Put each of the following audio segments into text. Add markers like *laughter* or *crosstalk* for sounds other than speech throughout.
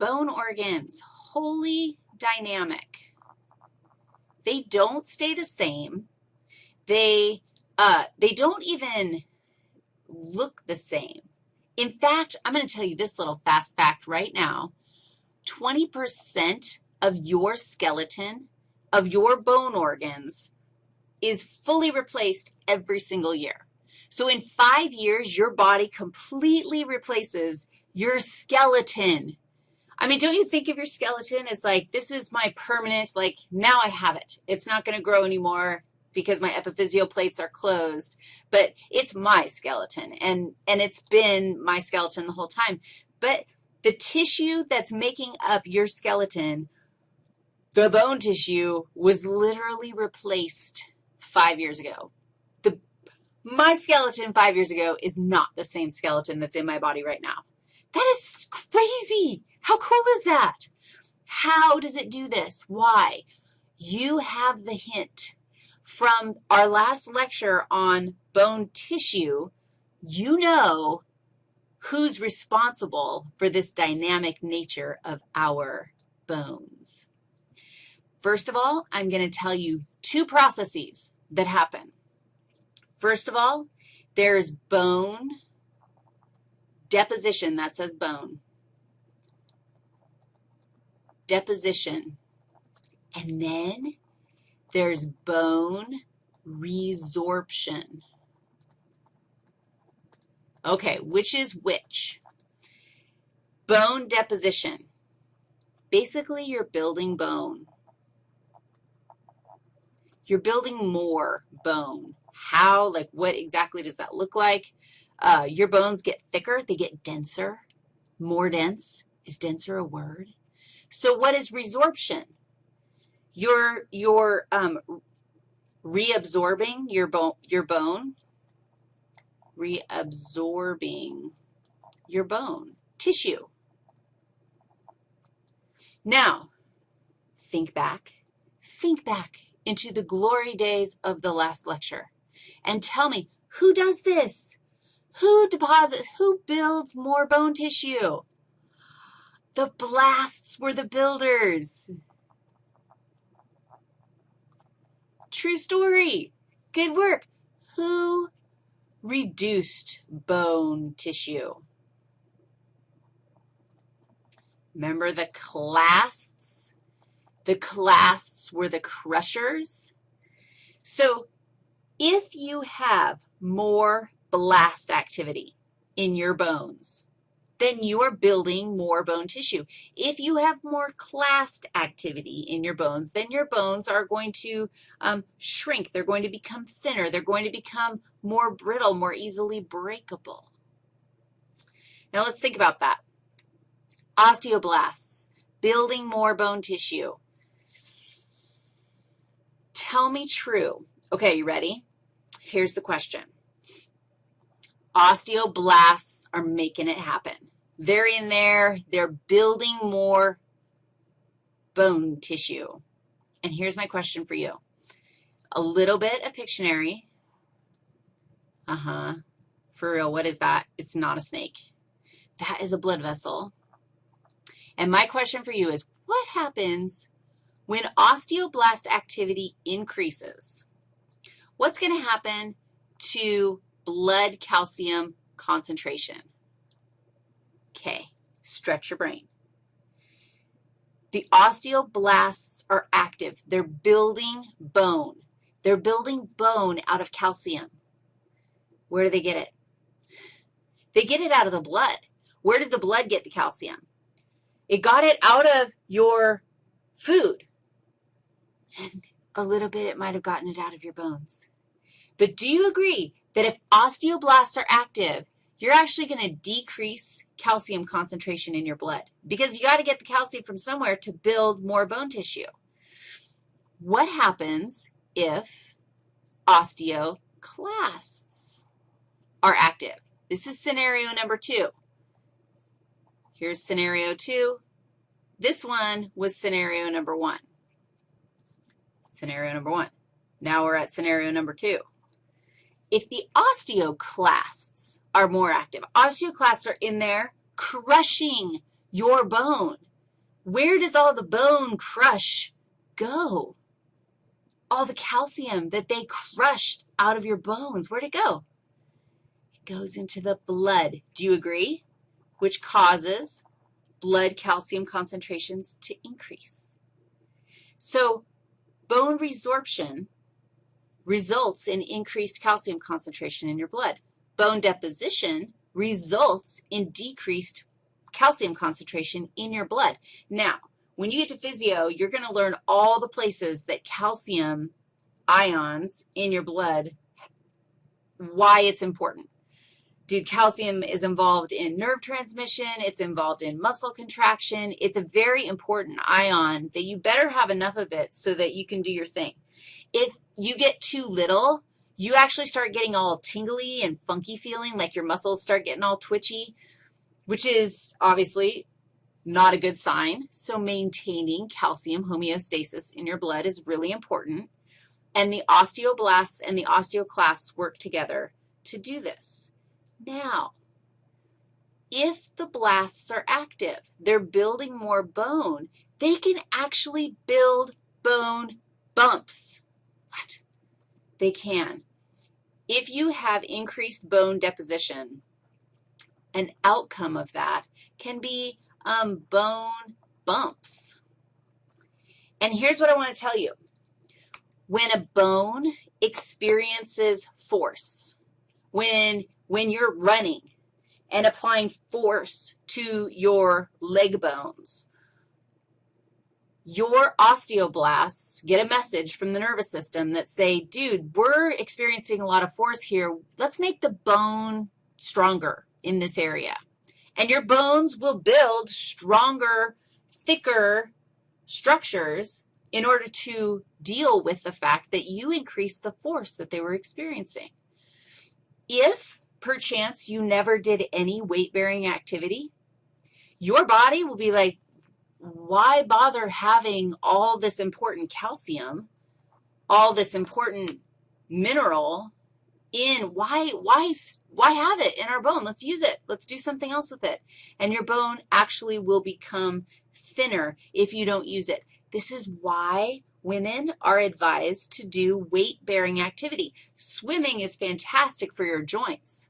bone organs, wholly dynamic. They don't stay the same. They, uh, they don't even look the same. In fact, I'm going to tell you this little fast fact right now. 20% of your skeleton, of your bone organs, is fully replaced every single year. So in five years, your body completely replaces your skeleton. I mean, don't you think of your skeleton as like, this is my permanent, like, now I have it. It's not going to grow anymore because my epiphyseal plates are closed, but it's my skeleton, and, and it's been my skeleton the whole time. But the tissue that's making up your skeleton, the bone tissue, was literally replaced five years ago. The, my skeleton five years ago is not the same skeleton that's in my body right now. That is crazy. How cool is that? How does it do this? Why? You have the hint from our last lecture on bone tissue. You know who's responsible for this dynamic nature of our bones. First of all, I'm going to tell you two processes that happen. First of all, there's bone deposition. That says bone. Deposition. And then there's bone resorption. Okay, which is which? Bone deposition. Basically, you're building bone. You're building more bone. How, like what exactly does that look like? Uh, your bones get thicker, they get denser, more dense. Is denser a word? So what is resorption? You're, you're um, reabsorbing your, bone, your bone, reabsorbing your bone, tissue. Now, think back, think back into the glory days of the last lecture and tell me, who does this? Who deposits, who builds more bone tissue? The blasts were the builders. True story. Good work. Who reduced bone tissue? Remember the clasts? The clasts were the crushers. So if you have more blast activity in your bones, then you are building more bone tissue. If you have more clast activity in your bones, then your bones are going to um, shrink. They're going to become thinner. They're going to become more brittle, more easily breakable. Now let's think about that. Osteoblasts, building more bone tissue. Tell me true. Okay, you ready? Here's the question. Osteoblasts are making it happen. They're in there. They're building more bone tissue. And here's my question for you. A little bit of Pictionary. Uh-huh. For real, what is that? It's not a snake. That is a blood vessel. And my question for you is, what happens when osteoblast activity increases, what's going to happen to blood calcium concentration? Okay, stretch your brain. The osteoblasts are active. They're building bone. They're building bone out of calcium. Where do they get it? They get it out of the blood. Where did the blood get the calcium? It got it out of your food and a little bit it might have gotten it out of your bones. But do you agree that if osteoblasts are active, you're actually going to decrease calcium concentration in your blood because you got to get the calcium from somewhere to build more bone tissue. What happens if osteoclasts are active? This is scenario number two. Here's scenario two. This one was scenario number one scenario number one. Now we're at scenario number two. If the osteoclasts are more active, osteoclasts are in there crushing your bone. where does all the bone crush go? All the calcium that they crushed out of your bones, where'd it go? It goes into the blood. Do you agree? Which causes blood calcium concentrations to increase. So bone resorption results in increased calcium concentration in your blood. Bone deposition results in decreased calcium concentration in your blood. Now, when you get to physio, you're going to learn all the places that calcium ions in your blood, why it's important. Dude, calcium is involved in nerve transmission. It's involved in muscle contraction. It's a very important ion that you better have enough of it so that you can do your thing. If you get too little, you actually start getting all tingly and funky feeling, like your muscles start getting all twitchy, which is obviously not a good sign. So maintaining calcium homeostasis in your blood is really important. And the osteoblasts and the osteoclasts work together to do this. Now, if the blasts are active, they're building more bone, they can actually build bone bumps. What? They can. If you have increased bone deposition, an outcome of that can be um, bone bumps. And here's what I want to tell you. When a bone experiences force, when when you're running and applying force to your leg bones, your osteoblasts get a message from the nervous system that say, dude, we're experiencing a lot of force here. Let's make the bone stronger in this area. And your bones will build stronger, thicker structures in order to deal with the fact that you increased the force that they were experiencing. If perchance you never did any weight-bearing activity, your body will be like, why bother having all this important calcium, all this important mineral in, why, why, why have it in our bone? Let's use it. Let's do something else with it. And your bone actually will become thinner if you don't use it. This is why women are advised to do weight-bearing activity. Swimming is fantastic for your joints.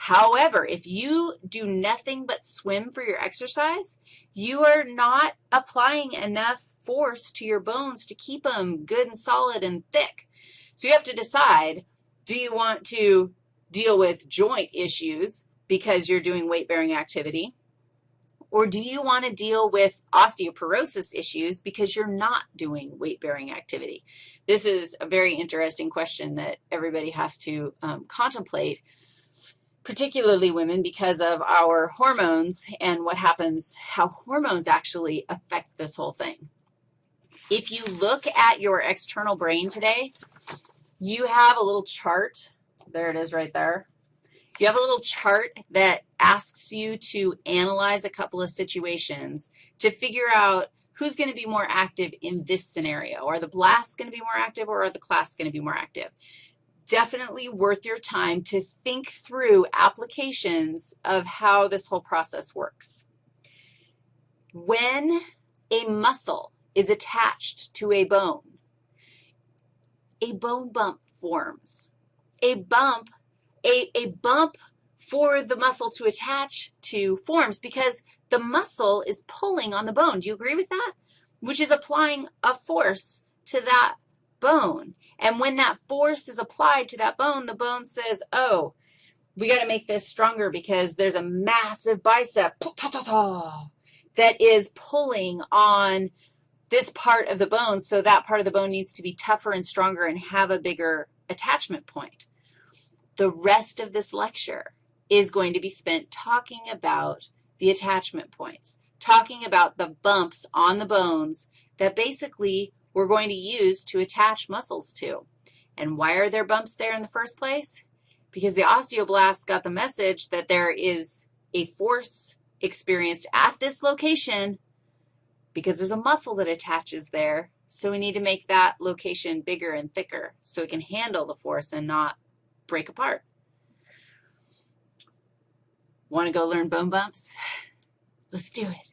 However, if you do nothing but swim for your exercise, you are not applying enough force to your bones to keep them good and solid and thick. So you have to decide, do you want to deal with joint issues because you're doing weight-bearing activity, or do you want to deal with osteoporosis issues because you're not doing weight-bearing activity? This is a very interesting question that everybody has to um, contemplate particularly women because of our hormones and what happens, how hormones actually affect this whole thing. If you look at your external brain today, you have a little chart. There it is right there. You have a little chart that asks you to analyze a couple of situations to figure out who's going to be more active in this scenario. Are the blasts going to be more active or are the clasts going to be more active? Definitely worth your time to think through applications of how this whole process works. When a muscle is attached to a bone, a bone bump forms. A bump, a, a bump for the muscle to attach to forms because the muscle is pulling on the bone. Do you agree with that? Which is applying a force to that bone. And when that force is applied to that bone, the bone says, oh, we got to make this stronger because there's a massive bicep that is pulling on this part of the bone, so that part of the bone needs to be tougher and stronger and have a bigger attachment point. The rest of this lecture is going to be spent talking about the attachment points, talking about the bumps on the bones that basically we're going to use to attach muscles to. And why are there bumps there in the first place? Because the osteoblasts got the message that there is a force experienced at this location because there's a muscle that attaches there. So we need to make that location bigger and thicker so it can handle the force and not break apart. Want to go learn bone bumps? *sighs* Let's do it.